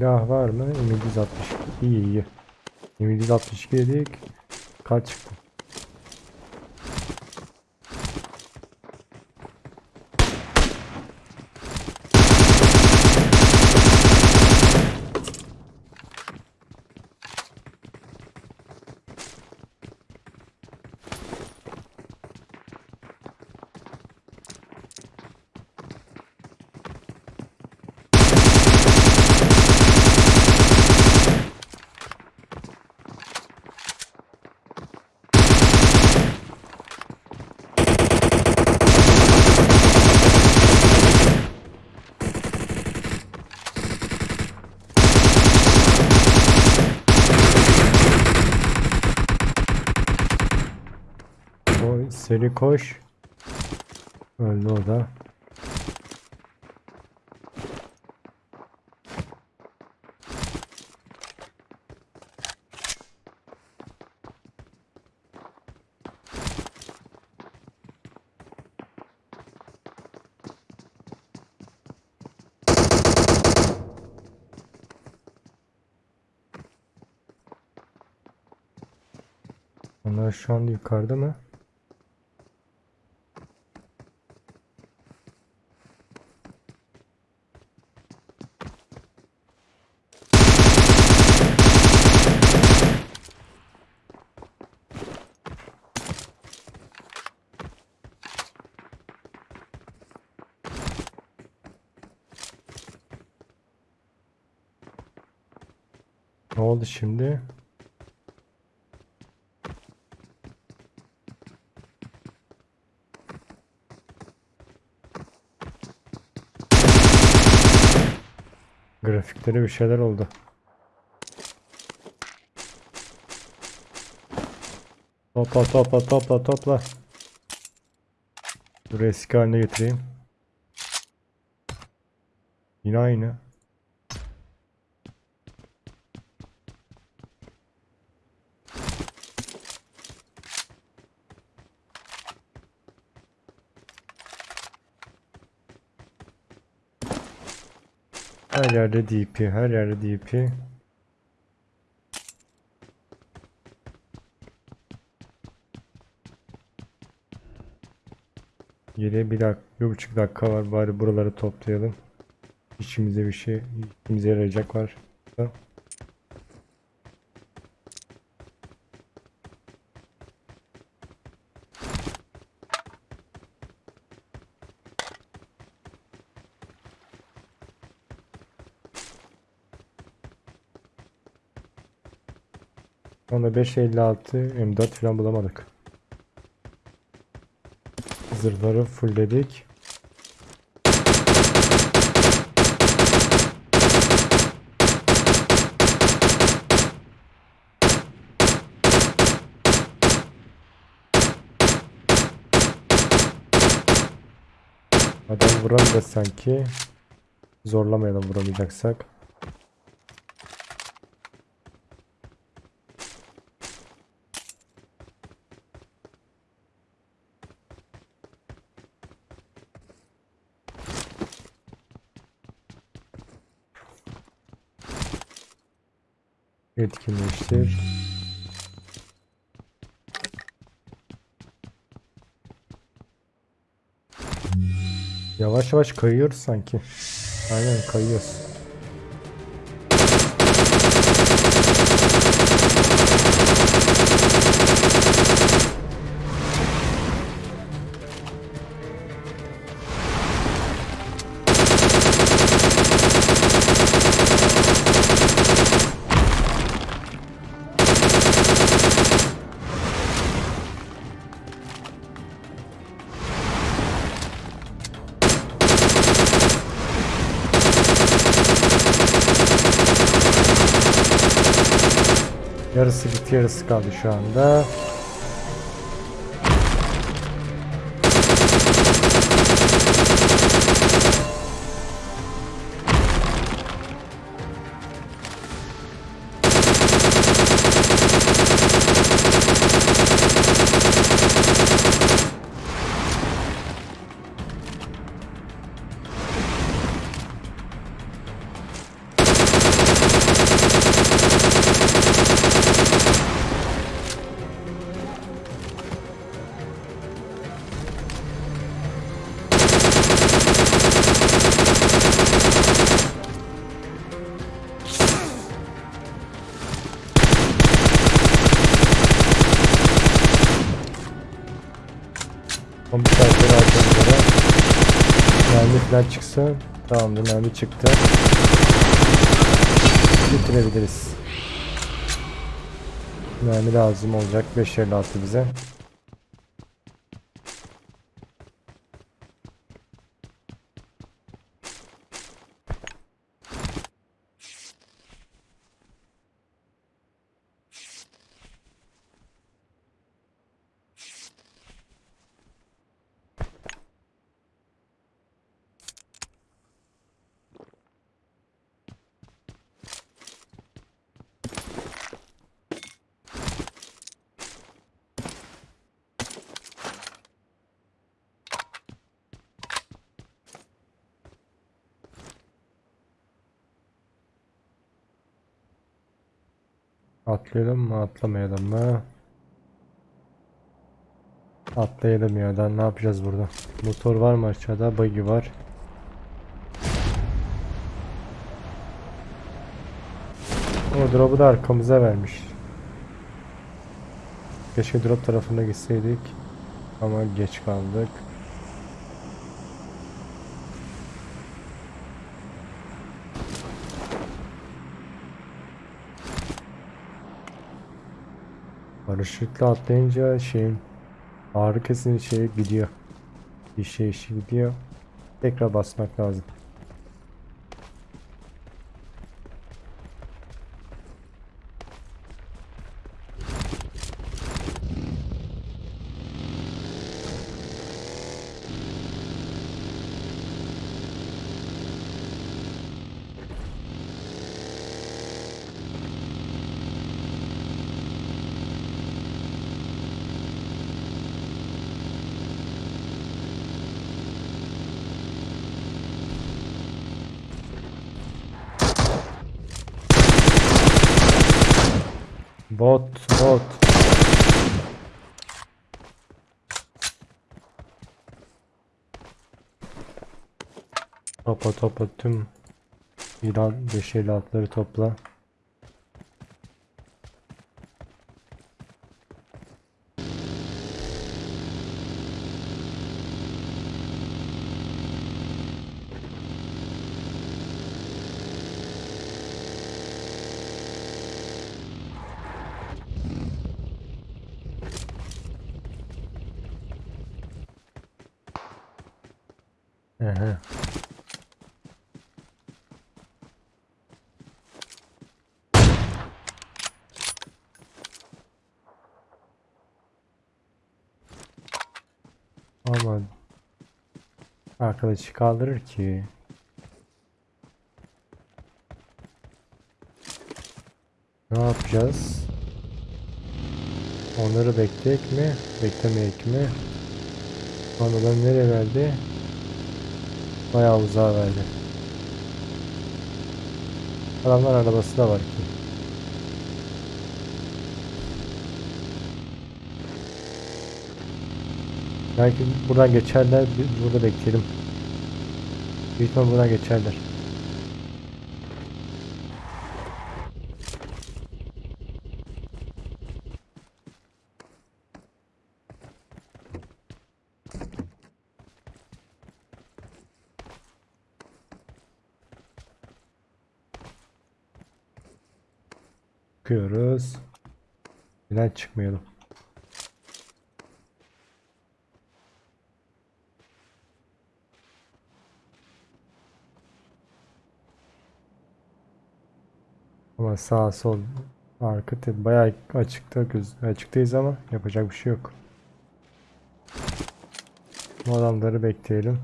Silah var mı? M762. İyi iyi. M762 dedik. Kaç çıktı? O seri koş. Öldü o da. Onlar şu an yukarıda mı? Ne oldu şimdi? Grafikleri bir şeyler oldu. Topla topla topla topla. Dur eski haline getireyim. Yine aynı. Her yerde DP, her yerde DP. Geriye bir dakika, bir buçuk dakika var. Bari buraları toplayalım. İçimize bir şey, işimize yarayacak var. Onda 556 M4 falan bulamadık. Zırhları fullledik. Adam vuramayacağız sanki. Zorlamayalım vuramayacaksak. Etkinleştir. Yavaş yavaş kayıyoruz sanki. Aynen kayıyoruz. Yarısı bitti yarısı kaldı şu anda. Son bir saatleri arkamızda. Mermi falan çıksın. Tamamdır mermi çıktı. Bitirebiliriz. Mermi lazım olacak 556 bize. Atlayalım mı atlamayalım mı? Atlayalım ya da ne yapacağız burada? Motor var mı aşağıda? Buggy var. O drop'u da arkamıza vermiş. Keşke drop tarafına gitseydik. Ama geç kaldık. Paraşütle atlayınca şeyin ağrı kesin şeye gidiyor. Bir şey işi gidiyor. Tekrar basmak lazım. Bot. Topa topa tüm İran 556'ları topla. Ehe. Ama arkadaşı kaldırır ki. Ne yapacağız? Onları bekleyek mi? Beklemeyek mi? Sonradan nereye verdi? Bayağı uzağa verdi. Adamlar arabası da var ki. Belki buradan geçerler, biz burada bekleyelim. Büyük buradan geçerler. Neden çıkmayalım? Ama sağ sol arka bayağı açıkta göz açıktayız ama yapacak bir şey yok. Bu adamları bekleyelim.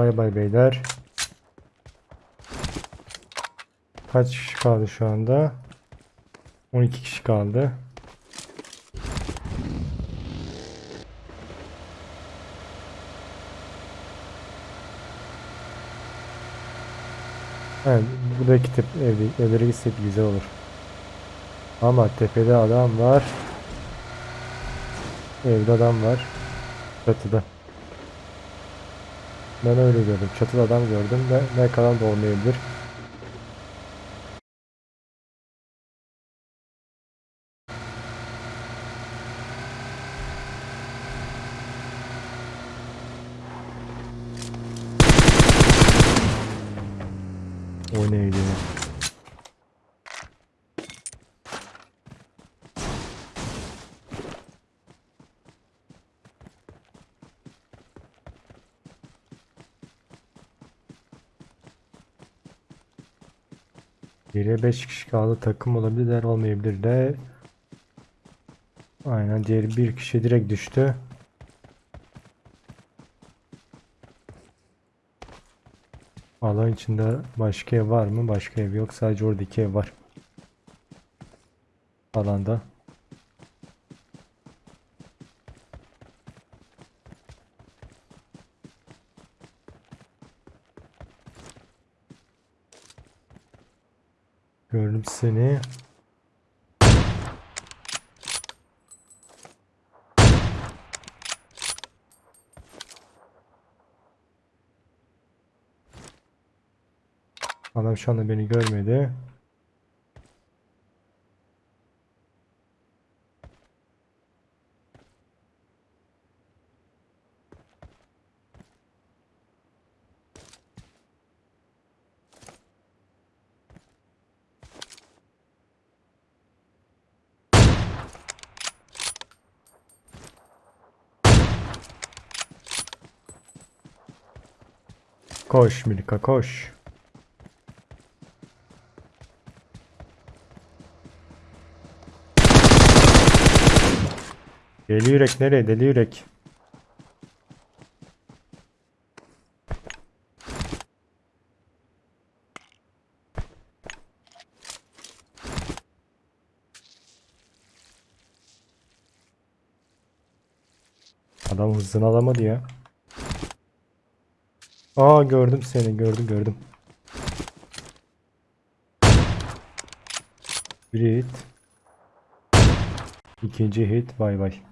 Bay bay beyler. Kaç kişi kaldı şu anda? 12 kişi kaldı. Evet, buradaki tep evde, evlere gitsek güzel olur. Ama tepede adam var. Evde adam var. Çatıda. Ben öyle gördüm. Çatıda adam gördüm ve ne kadar da olmayabilir. O neydi? ya? Geriye 5 kişi kaldı. Takım olabilir, der olmayabilir de. Aynen diğer bir kişi direkt düştü. Alan içinde başka ev var mı? Başka ev yok. Sadece oradaki ev var. Alanda. Gördüm seni. Adam şu anda beni görmedi. Koş Milka koş. Deli yürek nereye deli yürek? Adam hızını alamadı ya. Aa gördüm seni gördüm gördüm. Bir hit. İkinci hit bay bay.